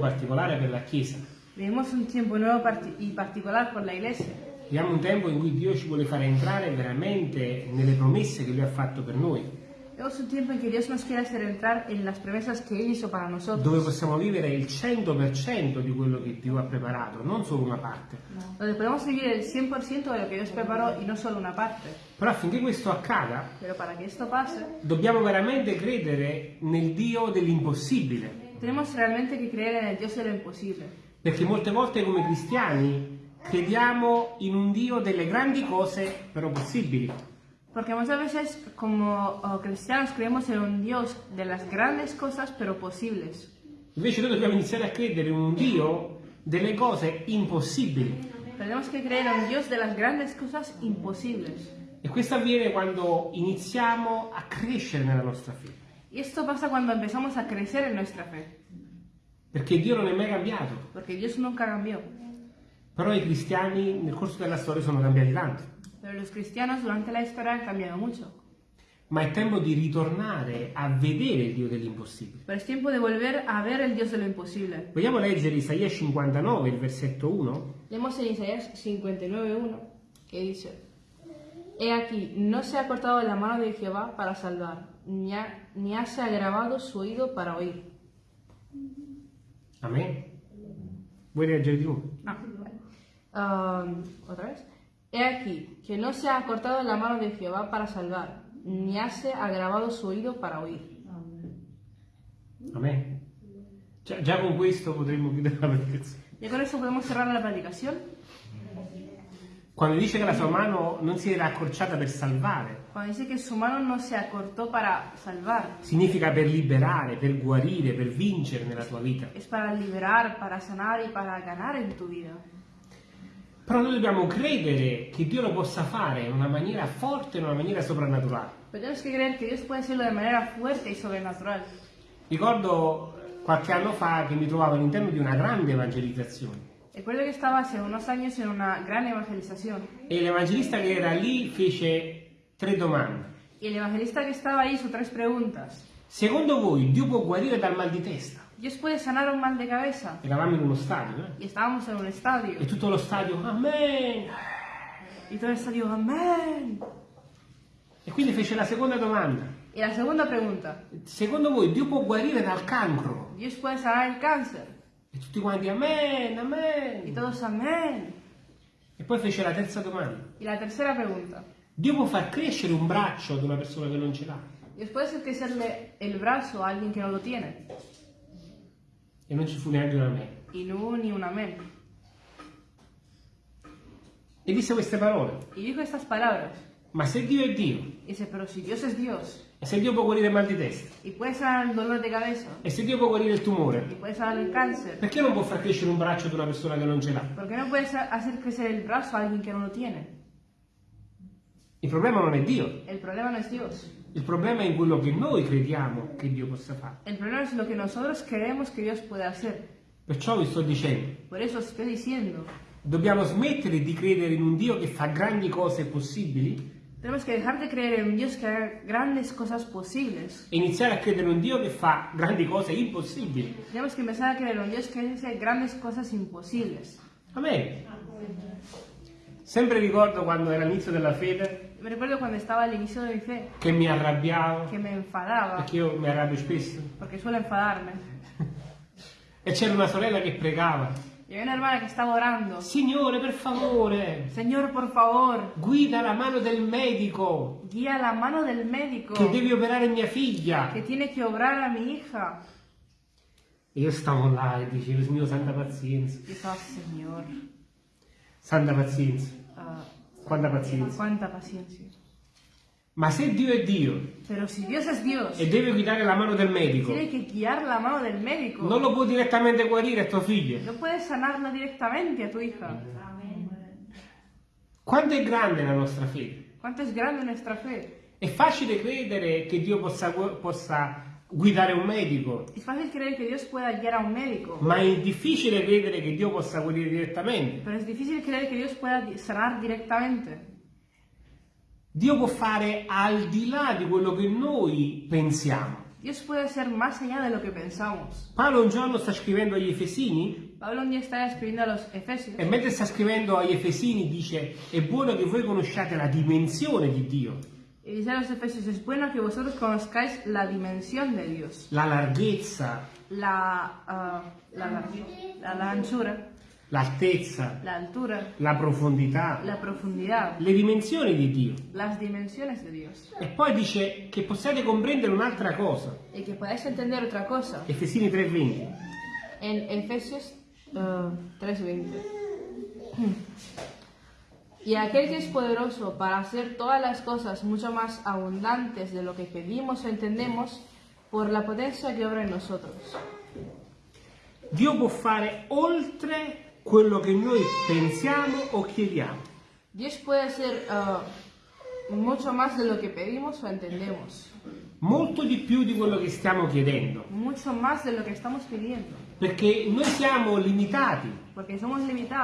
particolare per la Chiesa. Vivimos un tiempo nuevo y particular por la iglesia. Viviamo un tempo in cui Dio ci vuole fare entrare veramente nelle promesse che Lui ha fatto per noi, Vivimos un tiempo en que Dios nos quiere hacer entrar en las promesas que Él hizo para nosotros. dove possiamo vivere il 100% di quello che Dio ha preparato, non solo una parte. Donde podemos vivir el 100% de lo que Dios preparó y no solo una parte. Però affinché questo accada, pase, dobbiamo veramente credere nel Dio dell'impossibile, tenemos realmente que creer en el Dios de lo imposible. perché molte volte come cristiani crediamo in un Dio delle grandi cose però possibili. Porque muchas veces como oh, cristianos creemos en un Dios de las grandes cosas pero posibles. Invece noi dobbiamo iniziare a credere in un Dio delle cose impossibili. Tenemos que creer en un Dios de las grandes cosas imposibles. E questo avviene quando iniziamo a crescere nella nostra fede. Y esto pasa cuando empezamos a crecer en nuestra fe. Perché Dio non è mai cambiato. Porque Dios nunca cambió. Però i cristiani nel corso della storia sono cambiati tanto. Pero los cristianos durante la historia han cambiado mucho. Ma è tempo di ritornare a vedere il Dio dell'impossibile. Pero es tiempo de volver a ver el Dios de lo imposible. Vogliamo leggere Isaia 59, il versetto 1? Leemos en Isaías 59.1 que dice, He aquí, no se ha cortado la mano de Jehová para salvar, ni, ha, ni ha se agravado su oído para oír. Amen. Vuoi leggere di nuovo? No. Um, Otra vez. He aquí, que no se ha cortado la mano de Jehová para salvar, ni ha se agravado su oído para oír. Amen. Già, già con questo potremmo chiudere la predicazione. Ya con eso podemos cerrar la predicación. Quando dice che la sua mano non si era accorciata per salvare, Cuando dice que su mano no se acortó para salvar, significa per liberare, per guarire, per vincere nella tua vita. es para liberar, para sanar y para ganar en tu vida. Però noi dobbiamo credere che Dio lo possa fare in una maniera forte, in una maniera soprannaturale. Tenemos que creer que Dios puede hacerlo de manera fuerte y sobrenatural. Ricordo qualche anno fa che mi trovavo all'interno di una grande evangelizzazione Recuerdo que estaba hace unos años en una gran evangelización e l'evangelista che era lì fece tre domande. y el evangelista que estaba ahí hizo tres preguntas. Secondo voi Dio può guarire dal mal di testa? ¿Dios puede sanar un mal de cabeza? Eravamo in uno stadio eh? Y estábamos en un estadio. e tutto lo stadio, amen! Y todo el estadio, amén. E quindi fece la seconda domanda. Y la segunda pregunta, Secondo voi Dio può guarire dal cancro? ¿Dios puede sanar el cáncer? E tutti quanti, amen, Y amen! todos, amén. E poi fece la terza domanda. Y la tercera pregunta, Dio può far crescere un braccio ad una persona che non ce l'ha? ¿Dios puede hacer crecerle el brazo a alguien que no lo tiene? E non ci fu neanche un amen. Y no hubo ni un amén. E disse queste parole. Y dijo estas palabras. Ma se Dio è Dio, dice, pero si Dios es Dios e se Dio può guarire il mal di testa, y puede sanar el dolor de cabeza e se Dio può guarire il tumore, y puede sanar el cáncer, perché non può far crescere un braccio ad una persona che non ce l'ha? ¿por qué no puedes hacer crecer el brazo a alguien que no lo tiene? Il problema non è Dio, El problema no es Dios. il problema è in quello che noi crediamo che Dio possa fare. El problema es lo que nosotros creemos que Dios puede hacer. Perciò vi sto dicendo, diciendo, dobbiamo smettere di credere in un Dio che fa grandi cose possibili tenemos que dejar de creer en un Dios que haga grandes cosas posibles. e iniziare a credere in un Dio che fa grandi cose impossibili. Tenemos que empezar a creer en un Dios que hace grandes cosas imposibles. Amen. Sempre ricordo quando era l'inizio della fede Me recuerdo cuando estaba al inicio de mi fe, che mi arrabbiavo, que me enfadaba, perché io mi arrabbio spesso, porque suelo enfadarme. e c'era una sorella che pregava, Y había una hermana que estaba orando. Signore per favore, Señor, por favor, guida la mano del medico guía la mano del médico che devi operare mia figlia. que tiene que obrar a mi hija. E io stavo là e dicevo, Signore, santa pazienza, Y estaba, Señor, santa pazienza, ah, quanta pazienza. cuánta paciencia. Ma se Dio è Dio Pero si Dios es Dios, e deve guidare la mano del medico, tiene que guiar la mano del médico. non lo può direttamente guarire a tua figlia. No puedes sanarla directamente a tu hija. Quanto è grande la nostra fede? ¿Cuánto es grande nuestra fe? È facile credere che Dio possa, possa guidare un medico, Es fácil creer que Dios pueda guiar a un médico, ma è difficile credere che Dio possa guarire direttamente. pero es difícil creer que Dios pueda di- sanar directamente. Dio può fare al di là di quello che noi pensiamo. Dios puede ser más allá de lo que pensamos. Paolo un giorno sta scrivendo agli Efesini Pablo un día está escribiendo a los Efesios. e mentre sta scrivendo agli Efesini dice è buono che voi conosciate la dimensione di Dio, y dice a los Efesios, es bueno que vosotros conozcáis la dimensión de Dios, la larghezza, la, la, la, la- la anchura, l'altezza, la altura, la profondità, la profundidad, le dimensioni di Dio. las dimensiones de Dios. E poi dice che possiate comprendere un'altra cosa. Y que podáis entender otra cosa. Efesini 3:20. En Efesios ah, 3:20. Y aquel que es poderoso para hacer todas las cosas mucho más abundantes de lo que pedimos o entendemos, por la potencia que obra en nosotros. Dio può fare oltre quello che noi pensiamo o chiediamo. Dios puede hacer ah, mucho más de lo que pedimos o entendemos. Molto di più di quello che stiamo chiedendo. Mucho más de lo que estamos pidiendo. Perché noi siamo limitati.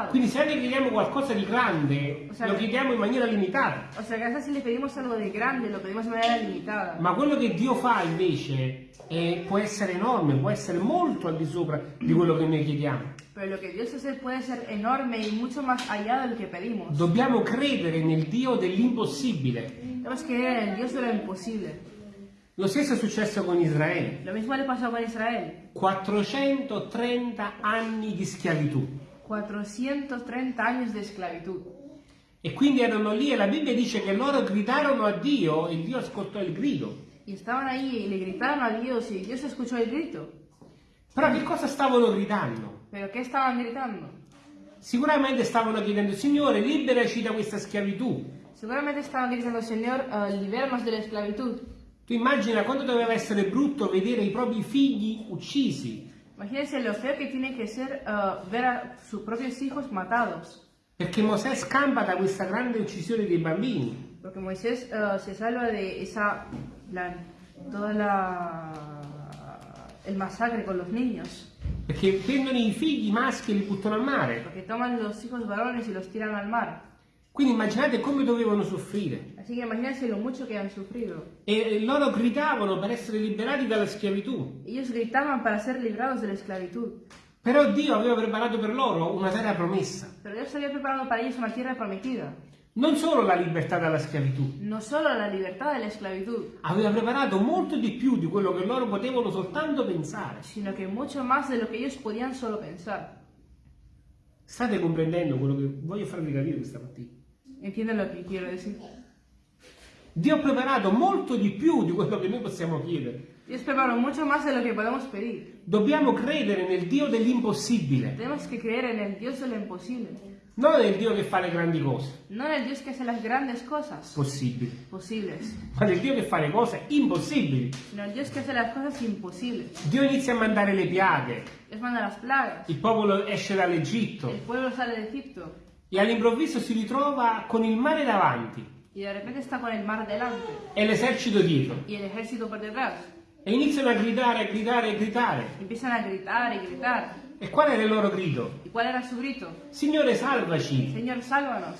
Quindi se noi chiediamo qualcosa di grande, O sea, lo chiediamo in maniera limitata. O sea que a veces si le pedimos algo de grande, lo pedimos de manera limitada. Ma quello che Dio fa invece è- può essere enorme, può essere molto al di sopra di quello che noi chiediamo. Pero lo que Dios hace puede ser enorme y mucho más allá de lo que pedimos. Dobbiamo credere nel Dio dell'impossibile. Tenemos que creer en el Dios de lo stesso è successo con Israele. Lo mismo le pasó con Israel. 430 anni di schiavitù. 430 años de esclavitud. E quindi erano lì e la Bibbia dice che loro gridarono a Dio e Dio ascoltò il grido. Y estaban ahí y le gritaron a Dios y Dios escuchó el grito. Però che cosa stavano gridando? ¿Pero qué estaban gritando? Sicuramente stavano chiedendo, Signore, liberaci da questa schiavitù. Seguramente estaban gritando, Señor, eh, libéranos de la esclavitud. Tu immagina quando doveva essere brutto vedere i propri figli uccisi, Imagínense lo feo que tiene que ser eh, ver a sus propios hijos matados. perché Mosè scampa da questa grande uccisione dei bambini. Porque Moisés eh, se salva de esa, la, toda la, el masacre con los niños. Perché prendono i figli maschi e li buttano al mare. Porque toman los hijos varones y los tiran al mar. Quindi immaginate come dovevano soffrire. Así que imagínense lo mucho que han sufrido. E loro gridavano per essere liberati dalla schiavitù. Ellos gritaban para ser librados de la esclavitud. Però Dio aveva preparato per loro una terra promessa. Pero Dios había preparado para ellos una tierra prometida. Non solo la libertà dalla schiavitù, No solo la libertad de la esclavitud, aveva preparato molto di più di quello che loro potevano soltanto pensare. sino que mucho más de lo que ellos podían solo pensar. State comprendendo quello che voglio farvi capire questa mattina? ¿Entienden lo que quiero decir? Dio ha preparato molto di più di quello che noi possiamo chiedere. Dios preparó mucho más de lo que podemos pedir. Dobbiamo credere nel Dio dell'impossibile, Tenemos que creer en el Dios de lo imposible. non nel Dio che fa le grandi cose No en el Dios que hace las grandes cosas possibili, posibles, ma nel Dio che fa le cose impossibili. sino el Dios que hace las cosas imposibles. Dio inizia a mandare le piaghe, Dios manda las plagas. il popolo esce dall'Egitto El pueblo sale de Egipto e all'improvviso si ritrova con il mare davanti y de repente está con el mar delante e l'esercito dietro y el ejército por detrás. e iniziano a gridare, a gridare, a gridare. Empiezan a gritar y gritar. E qual era il loro grido? ¿Y cuál era su grito? Signore salvaci, Señor, sálvanos.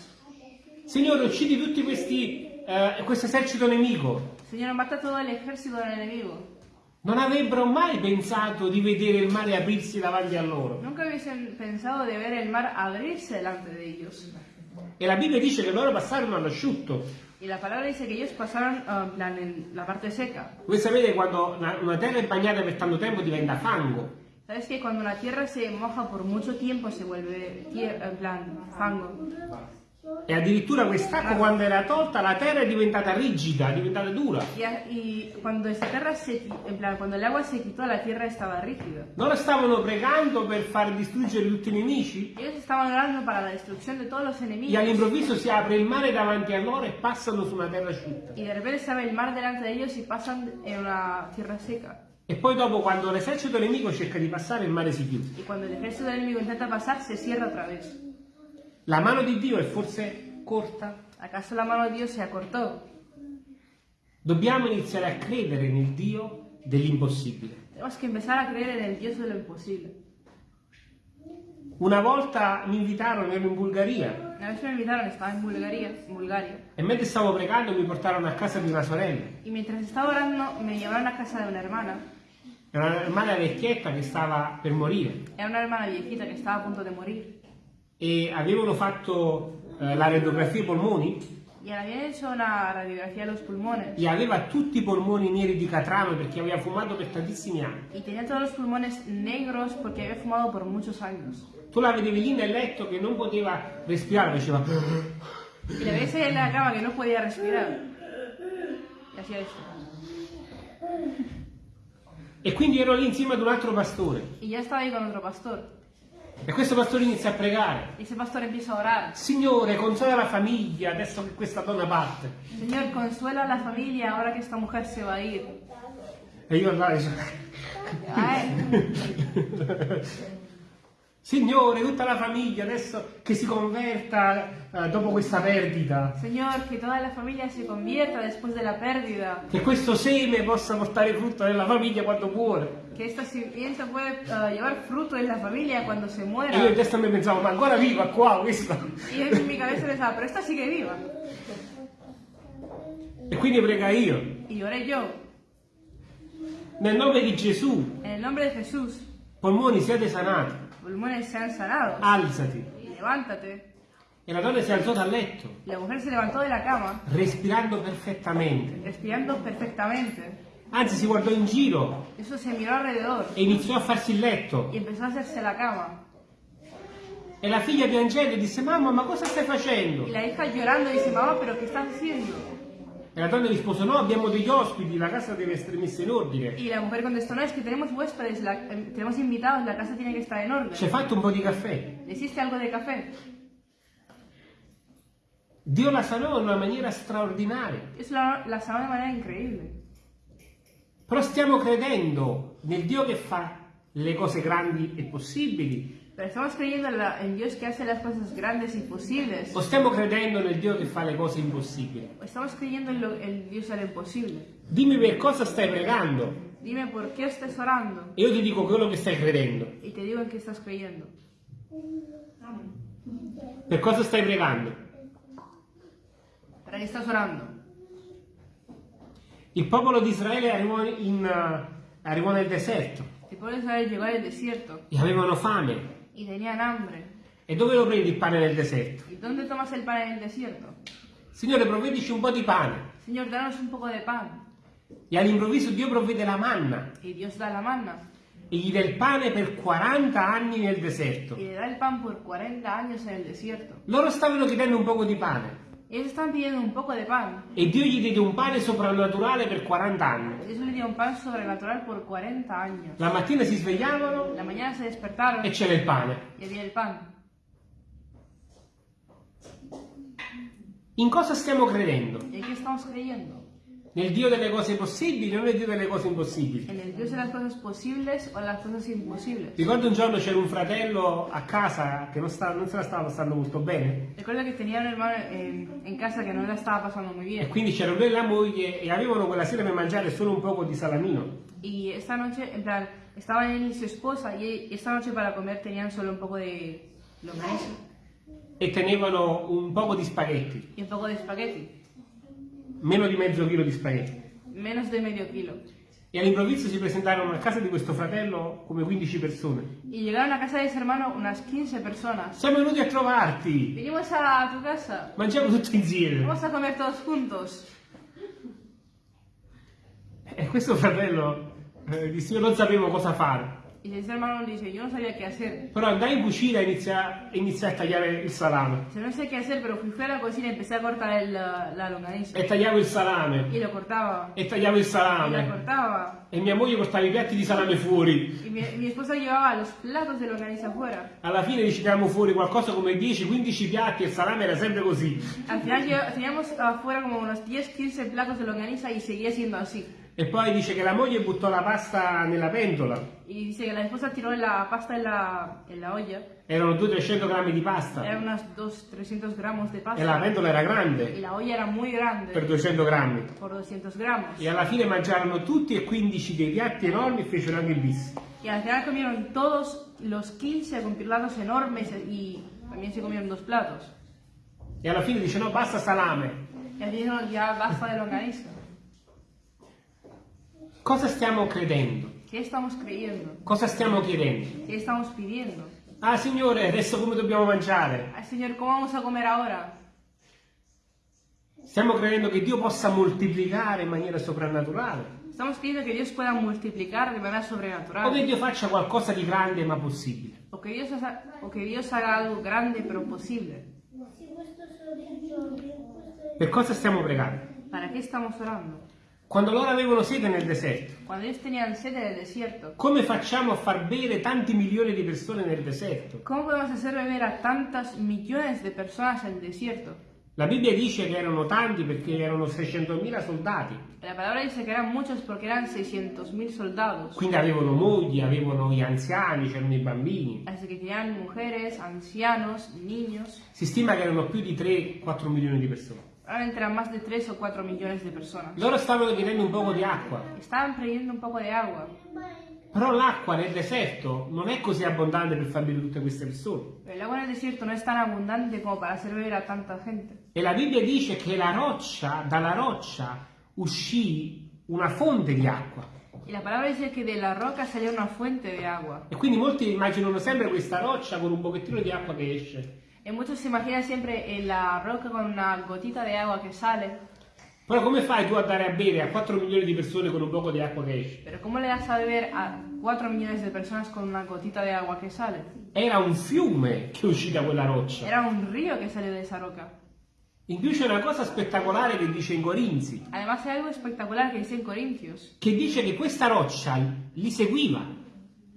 Signore uccidi tutti questi, eh, questo esercito nemico. Señor, mata ejército del enemigo. Non avrebbero mai pensato di vedere il mare aprirsi davanti a loro. Nunca hubiesen pensado de ver el mar abrirse delante de ellos. E la Bibbia dice che loro passarono all'asciutto. Y la palabra dice que ellos pasaron plan, en la parte seca. Voi sapete quando una, una terra è bagnata per tanto tempo diventa fango. ¿Sabes que cuando la tierra se moja por mucho tiempo se vuelve en plan fango? E addirittura quest'acqua quando era tolta la terra è diventata rigida, è diventata dura. Y, a- y cuando esta tierra se, qui- en plan, cuando el agua se quitó, la tierra estaba rígida. Loro stavano pregando per far distruggere tutti i nemici e all'improvviso si apre il mare davanti a loro e passano su una terra asciutta. Y de repente se abre el mar delante de ellos y pasan en una tierra seca. E poi dopo quando l'esercito nemico cerca di passare il mare si chiude. El ejército del enemigo intenta pasar, se cierra otra vez. La mano di Dio è forse corta? ¿Acaso la mano de Dios se acortó? Dobbiamo iniziare a credere nel Dio dell'impossibile. Tenemos que empezar a creer en el Dios de lo imposible. Una volta mi invitarono, ero in Bulgaria, Una vez me invitaron, estaba en Bulgaria, en Bulgaria, e mentre stavo pregando mi portarono a casa di una sorella. y mientras estaba orando me llevaron a casa de una hermana. Era una hermana vecchietta che stava per morire Era una hermana viejita que estaba a punto de morir. E avevano fatto eh, la radiografia ai polmoni habían hecho una radiografía de los pulmones. e aveva tutti i polmoni neri di catrame perché aveva fumato per tantissimi anni. Y tenía todos los pulmones negros porque había fumado por muchos años. Tu la vedevi lì nel letto che non poteva respirare, faceva Y la ves ahí en la cama que no podía respirar. Y hacía eso. e quindi ero lì insieme ad un altro pastore ya estaba ahí con otro pastor. E questo pastore inizia a pregare. Y ese pastor empieza a orar. Signore, consola la famiglia adesso che questa donna parte. Señor, consuela la familia ahora que esta mujer se va a ir. E io andavo e Ay, Signore, tutta la famiglia adesso che si converta eh, dopo questa perdita. Señor, que toda la familia se convierta después de la pérdida. Che questo seme possa portare frutto nella famiglia quando muore. Que esta simiente puede eh, llevar fruto en la familia cuando se E io in testa mi pensavo, ma ancora viva qua questa? Y yo en mi cabeza pensaba, pero esta sigue viva. E quindi prega io. Y oré yo, Nel nome di Gesù, en el nombre de Jesús, polmoni siate sanati, pulmones sean sanados. alzati. Levántate. E la donna si alzò dal letto, La mujer se levantó de la cama, respirando perfettamente. respirando perfectamente. Anzi, si guardò in giro Eso se miró alrededor e iniziò a farsi il letto. y empezó a hacerse la cama. E la figlia piangendo disse, mamma, ma cosa stai facendo? Y la hija llorando dice, mamá, pero ¿qué estás haciendo? E la donna rispose, no, abbiamo degli ospiti, la casa deve essere messa in ordine. Y la mujer contestó, no, es que tenemos huéspedes, la- eh, tenemos invitados, la casa tiene que estar en orden. Ci hai fatto un po' di caffè? ¿Le hiciste algo de café? Dio la sanò in una maniera straordinaria. Eso la, la sanó de manera increíble. Però stiamo credendo nel Dio che fa le cose grandi e possibili? Pero estamos creyendo en, Dios que hace las cosas grandes y posibles. O stiamo credendo nel Dio che fa le cose impossibili? O estamos creyendo en, lo, en Dios lo imposible. Dimmi per cosa stai pregando Dime por qué estás orando e io ti dico quello che stai credendo. y te digo en qué estás creyendo. Per cosa stai pregando? ¿Para qué estás orando? Il popolo di Israele arrivò, in, eh, arrivò nel deserto El pueblo de Israel llegó al desierto e avevano fame. Y tenían hambre. E dove lo prendi il pane nel deserto? ¿Y dónde tomas el pan en el desierto? Signore, provvedici un po' di pane. Señor, danos un poco de pan. E all'improvviso Dio provvede la manna Y Dios da la manna. e gli dà il pane per 40 anni nel deserto. Y le da el pan por 40 años en el desierto. Loro stavano chiedendo un poco di pane Ellos están pidiendo un poco de pan. e Dio gli diede un pane soprannaturale per 40 anni. Dios les dio un pan sobrenatural por 40 años. La mattina si svegliavano La mañana se despertaron e c'era il pane. y había el pan. In cosa stiamo credendo? ¿Y en qué estamos creyendo? Nel Dio delle cose possibili o nel Dio delle cose impossibili? ¿En el Dios de las cosas posibles o las cosas imposibles? Ricordo un giorno c'era un fratello a casa che non, sta- non se la stava passando molto bene Recuerdo que tenía un hermano en, en casa que no la estaba pasando muy e bien. quindi c'era lui e la moglie e avevano quella sera per mangiare solo un poco di salamino. Y esta noche, en plan, estaban él y su esposa y esta noche para comer tenían solo un poco de longaniza e tenevano un poco di spaghetti, y un poco de espagueti. Meno di mezzo chilo di spaghetti. Menos de medio kilo. E all'improvviso si presentarono a casa di questo fratello come 15 persone. Y llegaron a casa de ese hermano unas 15 personas. Siamo venuti a trovarti, Vinimos a tu casa. mangiamo tutti insieme. Vamos a comer todos juntos. E questo fratello eh, disse io non sapevo cosa fare, Y ese hermano dice, yo no sabía qué hacer. però andai in cucina e iniziai, e iniziai a tagliare il salame. Dice, no sé qué hacer, pero fui, fui a la cocina y empecé a cortar el, la, la longaniza. E tagliavo il salame, Y lo cortaba. e tagliavo il Y la salame. cortaba. E mia moglie portava i piatti di salame fuori. Y mi, mi esposa llevaba los platos de longaniza afuera. Alla fine riceviamo fuori qualcosa come 10-15 piatti e il salame era sempre così. Al final lle- teníamos afuera como unos 10-15 platos de longaniza y seguía siendo así. E poi dice che la moglie buttò la pasta nella pentola. Y dice que la esposa tiró la pasta en la, en la olla. Erano 200-300 grammi di pasta. Eran unos 200-300 gramos de E la pasta. pentola era grande la olla era muy grande. per 200 grammi. Por 200 gramos. E alla fine mangiarono tutti e 15 dei piatti enormi e fecero anche il bis. Y al final comieron todos los 15 con platos enormes y también se comieron dos platos. E alla fine dice no, basta salame. Y así dijeron, ya basta de longaniza. Cosa stiamo credendo? ¿Qué estamos creyendo? Cosa stiamo chiedendo? ¿Qué estamos pidiendo? Ah Signore, adesso come dobbiamo mangiare? Ay, Señor, ¿cómo vamos a comer ahora? Stiamo credendo che Dio possa moltiplicare in maniera soprannaturale? Estamos creyendo que Dios pueda multiplicar de manera O che. Dio faccia qualcosa di grande ma possibile? O que Dios, haga- o que Dios haga algo grande pero posible. Per cosa stiamo pregando? ¿Para qué estamos orando? Quando loro avevano sete nel deserto, Cuando ellos tenían sed en el desierto, come facciamo a far bere tanti milioni di persone nel deserto? ¿cómo podemos hacer beber a tantas millones de personas en el desierto? La Bibbia dice che erano tanti perché erano 600.000 soldati, La palabra dice que eran muchos porque eran 600.000 soldados. quindi avevano mogli, avevano gli anziani, c'erano i bambini. Así que tenían mujeres, ancianos, niños. Si stima che erano più di 3-4 milioni di persone. Eran más de 3 o 4 millones de personas. Loro stavano chiedendo un poco di acqua, Estaban pidiendo un poco de agua. però l'acqua nel deserto non è così abbondante per far bere tutte queste persone. El agua en el desierto no es tan abundante como para hacer beber a tanta gente. E la Bibbia dice che la roccia, dalla roccia uscì una fonte di acqua. Y la palabra dice que de la roca salió una fuente de agua. E quindi molti immaginano sempre questa roccia con un pochettino di acqua che esce. Y muchos se imaginan siempre en la roca con una gotita de agua que sale. Però come fai tu a dare a bere a 4 milioni di persone con un poco di acqua che esce? Pero ¿cómo le das a beber a 4 millones de personas con una gotita de agua que sale? Era un fiume che uscì da quella roccia. Era un río que salió de esa roca. In più c'è una cosa spettacolare che dice in Corinzi, Además hay algo espectacular que dice en Corintios. che dice che questa roccia li seguiva.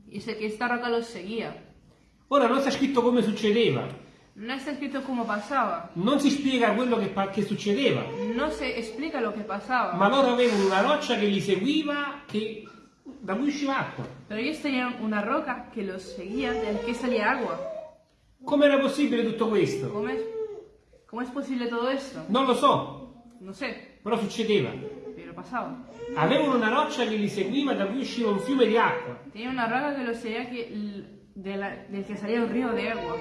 Dice que esta roca los seguía. Ora non sta scritto come succedeva, No está escrito cómo pasaba. non si spiega quello che, che succedeva, No se explica lo que pasaba. ma loro avevano una roccia che li seguiva che, da cui usciva acqua. Pero ellos tenían una roca que los seguía, del que salía agua. Come era possibile tutto questo? ¿Cómo es, ¿Cómo es posible todo esto? Non lo so, No sé, però succedeva. pero pasaba. Avevano una roccia che li seguiva da cui usciva un fiume di acqua. Tenía una roca que los seguía que, del que salía un río de agua.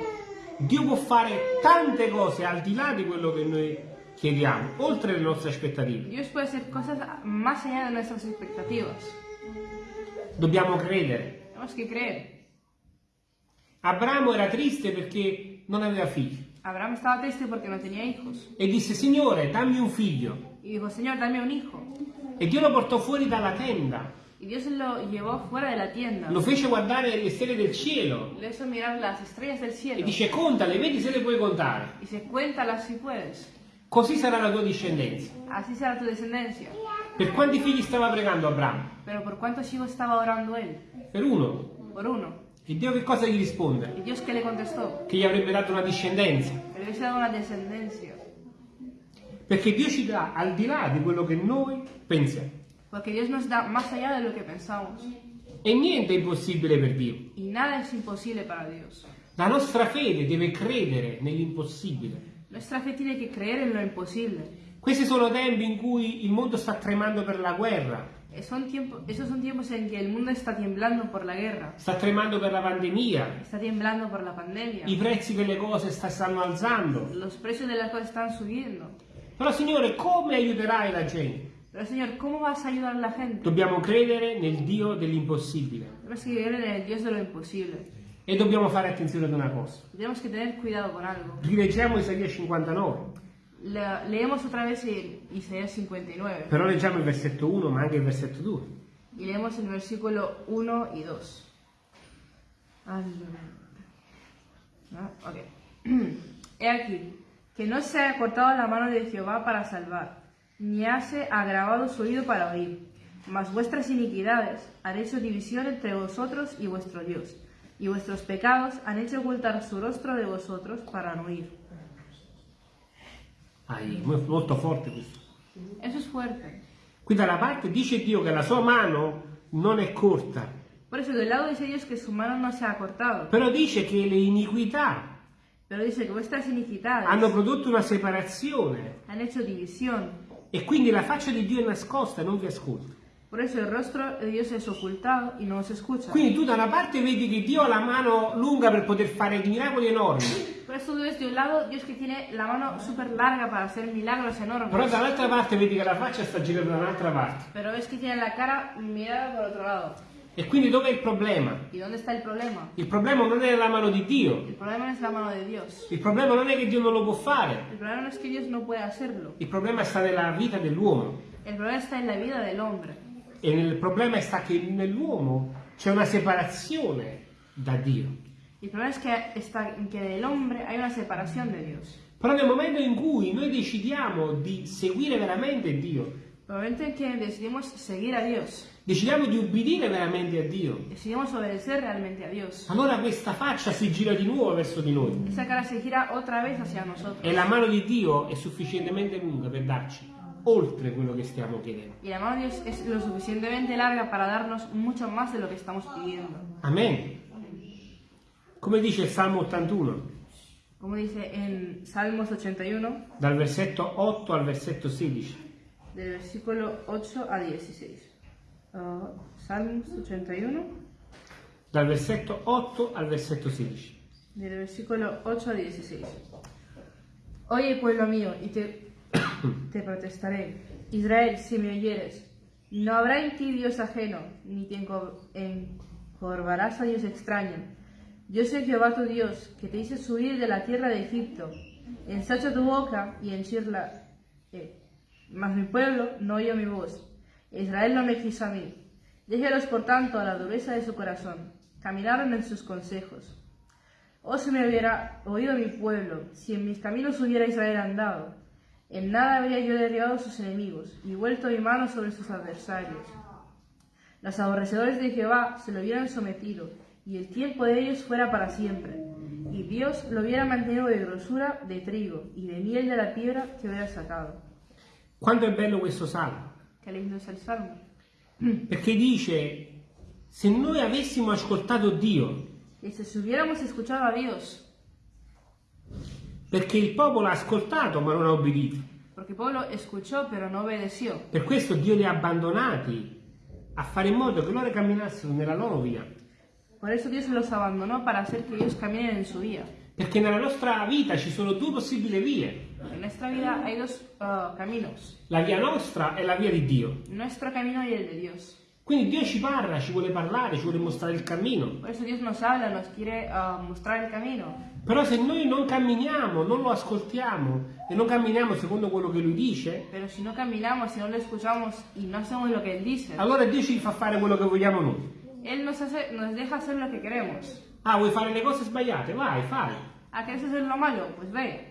Dio può fare tante cose al di là di quello che noi chiediamo, oltre le nostre aspettative. Dios puede hacer cosas más allá de nuestras expectativas. Dobbiamo credere. Tenemos que creer. Abramo era triste perché non aveva figli Abraham estaba triste porque no tenía hijos. e disse Signore dammi un figlio Y dijo, Señor, dame un hijo. e Dio lo portò fuori dalla tenda, Y Dios lo llevó fuera de la tienda. lo fece guardare le stelle del cielo Le hizo mirar las estrellas del e cielo. dice contale, vedi se le puoi contare, Y se cuéntalas si puedes. così sarà la tua discendenza. Así será tu descendencia. Per quanti figli stava pregando Abramo? Pero ¿por cuántos hijos estaba orando él? Per uno. Por uno. E Dio che cosa gli risponde? ¿Y Dios qué le contestó? Che gli avrebbe dato una discendenza. Perché Dio ci dà al di là di quello che noi pensiamo. Porque Dios nos da más allá de lo que pensamos. E niente è impossibile per Dio. Y nada es imposible para Dios. La nostra fede deve credere nell'impossibile. Nuestra fe tiene que creer en lo imposible. Questi sono tempi in cui il mondo sta tremando per la guerra, Eh, Son tiempo- esos son tiempos en que el mundo está temblando por la guerra, sta tremando per la pandemia, está temblando por la pandemia, i prezzi delle cose sta- stanno alzando. los precios de las cosas están subiendo. Però Signore, come aiuterai la gente? Pero Señor, ¿cómo vas a ayudar a la gente? Dobbiamo credere nel Dio dell'impossibile. Tenemos que creer en el Dios de lo imposible. E dobbiamo fare attenzione ad una cosa. Que tener cuidado con algo. Rileggiamo Isaia 59, Le- leemos otra vez Isaías 59 però leggiamo il versetto 1 ma anche il versetto 2. y leemos el versículo 1 y 2. Aleluya. Ah, ok. He aquí, que no se ha cortado la mano de Jehová para salvar, ni hace agravado su oído para oír, mas vuestras iniquidades han hecho división entre vosotros y vuestro Dios, y vuestros pecados han hecho ocultar su rostro de vosotros para no oír. Mo- molto forte questo. Eso es fuerte. Qui da una parte dice Dio che la sua mano non è corta, Por eso, del lado dice Dios que su mano no se ha cortado, però dice che le iniquità pero dice que vuestras iniquidades hanno prodotto una separazione han hecho división e quindi la faccia di Dio è nascosta e non vi ascolta. Por eso el rostro de Dios es ocultado y no se escucha. Quindi tu da una parte vedi che Dio ha la mano lunga per poter fare miracoli enormi, Por eso tú ves de un lado Dios que tiene la mano súper larga para hacer milagros enormes. però dall'altra parte vedi che la faccia sta girando da un'altra parte. Pero ves que tiene la cara mirada por otro lado. E quindi dov'è il problema? ¿Y dónde está el problema? Il problema non è la mano di Dio, El problema mano il problema non è che Dio non lo può fare, El problema es que no il problema sta nella vita dell'uomo. El problema está en la vida del hombre. E il problema sta che nell'uomo c'è una separazione da Dio. El problema está, en que del hombre hay una separación de Dios. Però nel momento in cui noi decidiamo di seguire veramente Dio, El momento en que decidimos seguir a Dios, decidiamo di ubbidire veramente a Dio, decidimos obedecer realmente a Dios, allora questa faccia si gira di nuovo verso di noi. esa cara se gira otra vez hacia nosotros. E la mano di Dio è sufficientemente lunga per darci oltre quello che stiamo chiedendo. Y la mano de Dios es lo suficientemente larga para darnos mucho más de lo que estamos pidiendo. Amen. Come dice il Salmo 81, Como dice en Salmos 81, dal versetto 8 al versetto 16. Del versículo 8 a 16. Ah, Salmos 81, Dal versetto 8 al versetto 16. del versículo 8 a 16. Oye, pueblo mío, y te, te protestaré. Israel, si me oyeres, no habrá en ti Dios ajeno, ni te enco- encorvarás a Dios extraño. Yo soy Jehová tu Dios, que te hice subir de la tierra de Egipto. Ensacha tu boca y henchirla. Eh, mas mi pueblo no oyó mi voz. Israel no me quiso a mí. Déjelos, por tanto, a la dureza de su corazón. Caminaron en sus consejos. Oh, si me hubiera oído mi pueblo, si en mis caminos hubiera Israel andado, en nada habría yo derribado a sus enemigos y vuelto mi mano sobre sus adversarios. Los aborrecedores de Jehová se lo hubieran sometido, y el tiempo de ellos fuera para siempre. Y Dios lo hubiera mantenido de grosura de trigo y de miel de la piedra que hubiera sacado. Quanto è bello questo salmo? Salmo. Perché dice, se noi avessimo ascoltato Dio, Dios, perché il popolo ha ascoltato ma non ha obbedito. escuchó no. Per questo Dio li ha abbandonati a fare in modo che loro camminassero nella loro via. Por eso Dios los abandonó para hacer que ellos caminen en su vía. Perché nella nostra vita ci sono due possibili vie. En nuestra vida hay dos ah, caminos, La via nostra è la via di Dio. nuestro camino y el de Dios. Quindi Dio ci parla, ci vuole parlare, ci vuole mostrare il cammino. Por eso Dios nos habla, nos quiere ah, mostrar el camino. Però se noi non camminiamo, non lo ascoltiamo e non camminiamo secondo quello che lui dice, no no dice, allora Dio ci fa fare quello che vogliamo noi. Él nos, hace, nos deja hacer lo que queremos. Ah, vuoi fare le cose sbagliate? Vai, fai. ¿A querés hacer lo malo? Pues ve.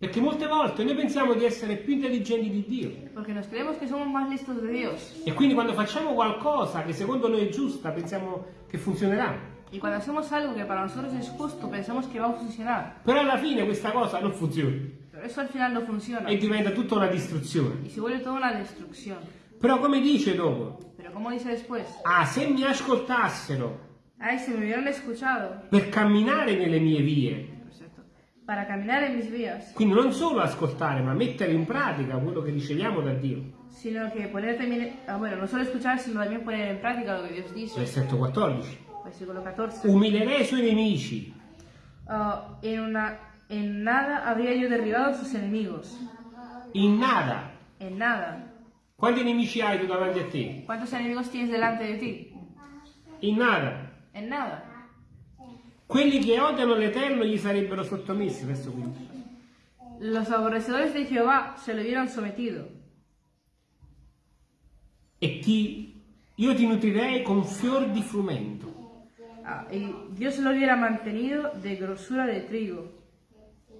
Perché molte volte noi pensiamo di essere più intelligenti di Dio. Porque nos creemos que somos más listos de Dios. E quindi quando facciamo qualcosa che secondo noi è giusta, pensiamo che funzionerà. Y cuando hacemos algo que para nosotros es justo, pensamos que va a funcionar. Però alla fine questa cosa non funziona Pero eso al final no funciona. e diventa tutta una distruzione. Y se vuelve toda una destrucción. Però come dice dopo? Pero como dice después, Ah, se mi ascoltassero ay, si me hubieran escuchado, per camminare nelle mie vie. Para caminar en mis vías, quindi non solo ascoltare, ma mettere in pratica quello che riceviamo da Dio. sino que poner también, ah, bueno, no solo escuchar, sino también poner en práctica lo que Dios dice. Versetto 14. Versículo 14. Umilerei i suoi nemici, Ah, en, una, en nada habría yo derribado a sus enemigos. in nada. En nada. Quanti nemici hai tu davanti a te? ¿Cuántos enemigos tienes delante de ti? In nada. En nada. Quelli che odiano l'Eterno gli sarebbero sottomessi, verso 15. Los aborrecedores de Jehová se lo hubieran sometido. E ti, io ti nutrirei con fior di frumento. Ah, y Dios lo hubiera mantenido de grosura de trigo.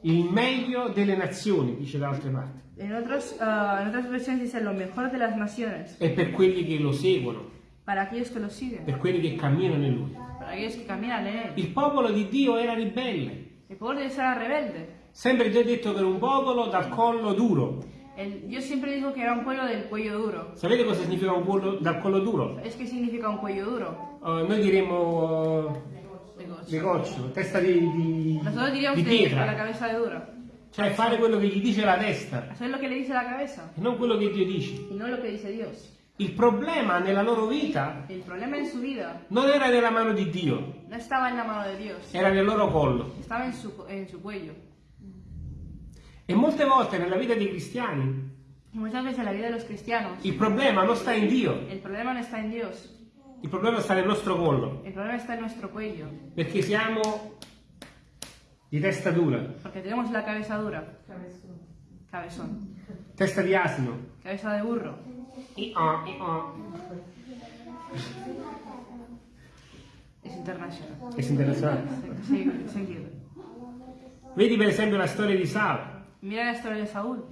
Il meglio delle nazioni, dice da altre parti. En, otros, ah, en otras versiones dice lo mejor de las naciones. E per quelli che lo seguono, Para aquellos que lo siguen. per quelli che camminano in lui. Para aquellos que caminan en él. Il popolo di Dio era ribelle. El pueblo de Dios era rebelde. Sempre Dio ha detto che era un popolo dal collo duro. El- Dios siempre dijo que era un pueblo del cuello duro. Sapete cosa significa un pueblo dal collo duro? ¿Sabes qué significa un cuello duro? Eh, noi diremmo uh, coccio, testa di, di, Nosotros diríamos di de la pietra. cabeza de dura. Cioè fare quello che gli dice la testa Hacer lo que le dice la cabeza e non quello che Dio dice. y no lo que dice Dios. Il problema nella loro vita El problema en su vida non era nella mano di Dio, no estaba en la mano de Dios, era nel loro collo. estaba en su, en su cuello. E molte volte nella vita dei cristiani Y muchas veces en la vida de los cristianos, il problema non sta in Dio, el problema no está en Dios, il problema sta nel nostro collo, el problema está en nuestro cuello, perché siamo di testa dura, porque tenemos la cabeza dura, cabezón, testa di asino. cabeza de burro. I-ah, i-ah. Es internacional. È internazionale. Vedi per esempio la storia di Saulo. Mira la historia de Saúl.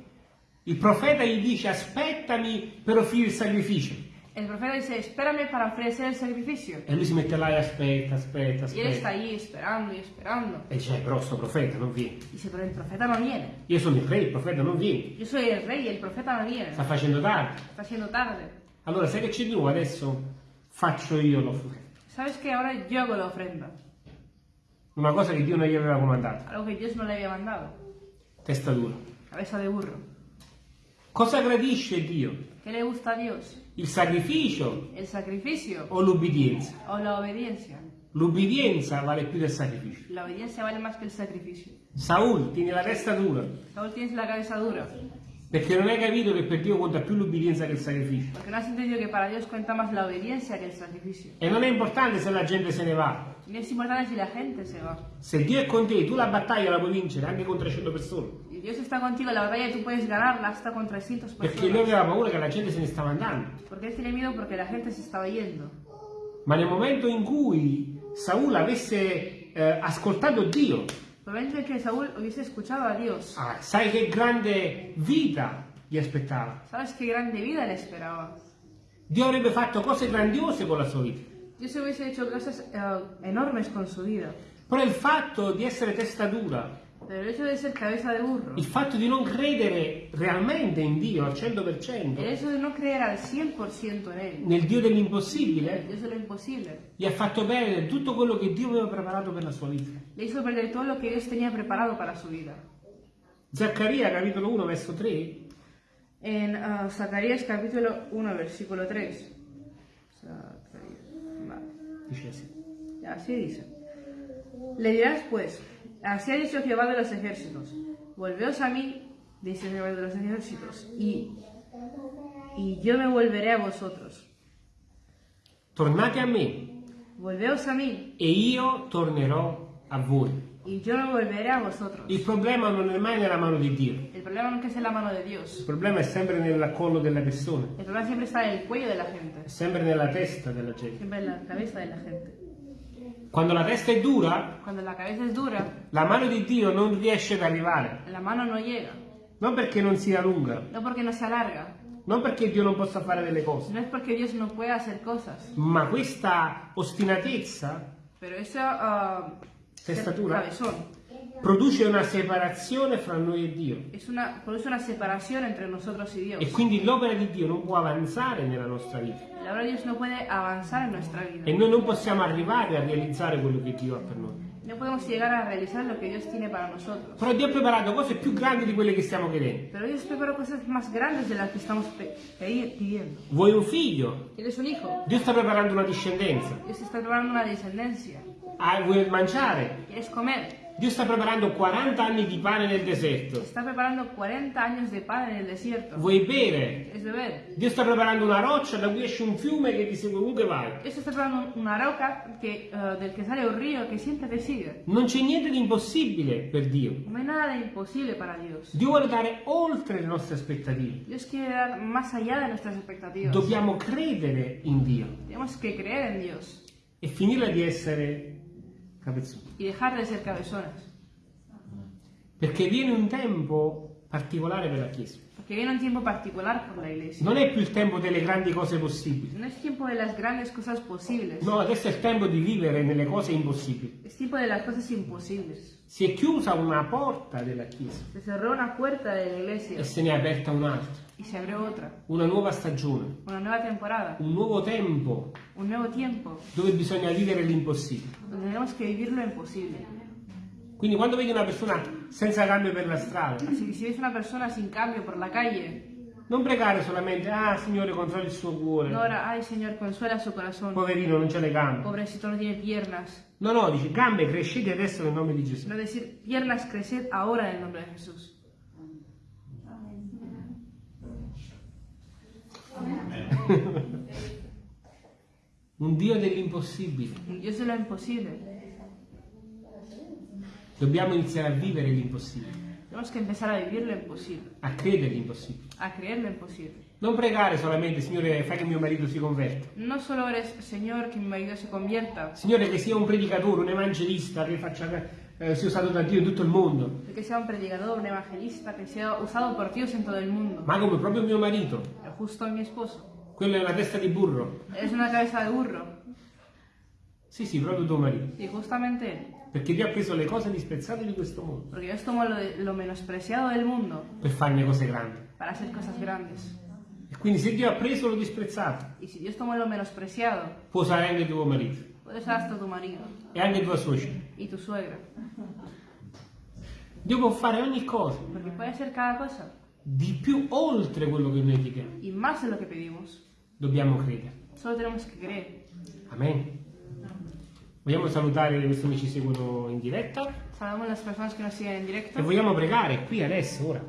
Il profeta gli dice aspettami per offrire il sacrificio. El profeta dice, espérame para ofrecer el sacrificio. E lui si mette là e aspetta, aspetta, Y él está ahí esperando y esperando. E dice, "Eh, però sto profeta non viene. Dice, pero el profeta no viene. Io sono il re, il profeta non viene. Yo soy el rey el profeta no viene. Sta facendo tardi. Está siendo tarde. Allora, sai che c'è di nuovo? Adesso faccio io l'offerta. ¿Sabes que Ahora yo hago la ofrenda. Una cosa che Dio non gli aveva comandato. Algo que Dios no le había mandado. Testa dura. Cabeza de burro. Cosa gradisce Dio? ¿Qué le gusta a Dios? Il sacrificio ¿El sacrificio o l'ubbidienza? o la obediencia? L'ubbidienza vale più del sacrificio. La obediencia vale más que el sacrificio. Saul tiene la testa dura Saúl tienes la cabeza dura. perché non hai capito che per Dio conta più l'ubbidienza che il sacrificio. Porque no has entendido que para Dios cuenta más la obediencia que el sacrificio. E non è importante se la gente se ne va. Y no es importante si la gente se va. Se Dio è con te, tu la battaglia la puoi vincere anche con 300 persone. Dios está contigo, la batalla tú puedes ganarla hasta con 300 Perché lui personas. aveva paura che la gente se ne stava andando. Porque él tiene miedo porque la gente se estaba yendo. Ma nel momento in cui Saul avesse eh, ascoltato Dio, que Saúl hubiese escuchado a Dios, ah, sai che grande vita gli aspettava. ¿sabes qué grande vida le esperaba? Dio avrebbe fatto cose grandiose con la sua vita. Dios hubiese hecho cosas eh, enormes con su vida. Però il fatto di essere testa dura, Pero el hecho de ser cabeza de burro, il fatto di non credere realmente in Dio al el 100%, hecho de no creer al 100% en Él, nel Dio el dell'impossibile, Dios de lo imposible, gli ha fatto perdere tutto quello che Dio aveva preparato per la sua vita. le hizo perder todo lo que Dios tenía preparado para su vida. Zaccaria capitolo 1 verso 3 En ah, Zacarías capítulo 1, versículo 3. Zacarías, vale. dice così. Así dice. Le dirás pues, así ha dicho Jehová de los ejércitos, volveos a mí, dice Jehová de los ejércitos, y, y yo me volveré a vosotros. Tornate a me Volveos a mí, e io tornerò a voi. y yo me volveré a vosotros. Il problema non è mai nella mano di Dio, El problema nunca es en la mano de il Dios. problema è sempre nel collo della persona, El problema siempre está en el cuello de la gente, è sempre nella testa della gente. siempre en la cabeza de la gente. Quando la testa è dura, Cuando la cabeza es dura, la mano di Dio non riesce ad arrivare, la mano no llega. non perché non sia lunga, No porque no se alarga, non perché Dio non possa fare delle cose, no es porque Dios no pueda hacer cosas, ma questa ostinatezza pero esa ah, Testatura. cabezón produce una separazione fra noi e Dio. una, produce una separación entre nosotros y Dios. E quindi l'opera di Dio non può avanzare nella nostra vita. La obra de Dios no puede avanzar en nuestra vida. E noi non possiamo arrivare a realizzare quello che Dio ha per noi. No podemos llegar a realizar lo que Dios tiene para nosotros. Però Dio ha preparato cose più grandi di quelle che stiamo chiedendo. Pero Dios preparó cosas más grandes de las que estamos pidiendo. Vuoi un figlio? ¿Quieres un hijo? Dio sta preparando una discendenza. Dios está preparando una descendencia. Ah, vuoi mangiare? ¿Quieres comer? Dio sta preparando 40 anni di pane nel deserto. Está preparando 40 años de pan en el desierto. Vuoi bere? ¿Quieres beber? Dio sta preparando una roccia da cui esce un fiume che ti segue ovunque vai. Dios está preparando una roca que, eh, del que sale un río que siempre te sigue. Non c'è niente di impossibile per Dio. No hay nada de imposible para Dios. Dio vuole dare oltre le nostre aspettative. Dios quiere dar más allá de nuestras expectativas. Dobbiamo credere in Dio Tenemos que creer en Dios e finirla di essere capezzoni. y dejar de ser cabezones. Perché viene un tempo particolare per la Chiesa. Porque viene un tiempo particular por la iglesia. Non è più il tempo delle grandi cose possibili. No es tiempo de las grandes cosas posibles. No, adesso è il tempo di vivere nelle cose impossibili. Es tiempo de las cosas imposibles. Si è chiusa una porta della Chiesa Se cerró una puerta de la e iglesia se ne è aperta un'altra. Y se abrió otra. Una nuova stagione, Una nueva temporada. un nuovo tempo Un nuevo tiempo dove bisogna vivere l'impossibile. donde tenemos que vivir lo imposible. Quindi quando vedi una persona senza cambio per la strada, que si ves una persona sin cambio por la calle, Non pregare solamente, ah Signore controlla il suo cuore. No ora, ay Señor, consuela su corazón. Poverino, non c'è le gambe. Pobrecito no tiene piernas. No, no, dice gambe, crescete adesso nel nome di Gesù. No decir, piernas, creced ahora en el nombre de Un Dio dell'impossibile. Un Dios de lo imposible. Dobbiamo iniziare a vivere l'impossibile, Tenemos que empezar a vivir lo imposible, a credere l'impossibile. a creer lo imposible. Non pregare solamente, Signore, fai che mio marito si converta. No solo ores, Señor, que mi marido se convierta, Signore, che sia un predicatore, un evangelista, che faccia, eh, sia usato da Dio in tutto il mondo. que sea un predicador, un evangelista, que sea usado por Dios en todo el mundo. Ma come proprio mio marito. Justo mi esposo. Quello è una testa di burro. Es una cabeza de burro. Sì, sì, proprio tuo marito. Y justamente él. Perché Dio ha preso le cose disprezzate di questo mondo Porque Dios tomó lo, lo menospreciado del mundo per farne cose grandi. para hacer cosas grandes. E quindi se Dio ha preso lo disprezzato, Y si Dios tomó lo menospreciado, può usare anche tuo marito puede usar hasta tu marido e anche tua suocera. y tu suegra. Dio può fare ogni cosa, Porque puede hacer cada cosa di più oltre quello che noi chiediamo. y más de lo que pedimos. Dobbiamo credere. Solo tenemos que creer. Amen. Vogliamo salutare questi amici che seguono in diretta Saludamos a las personas que nos siguen en e vogliamo pregare qui adesso, ora.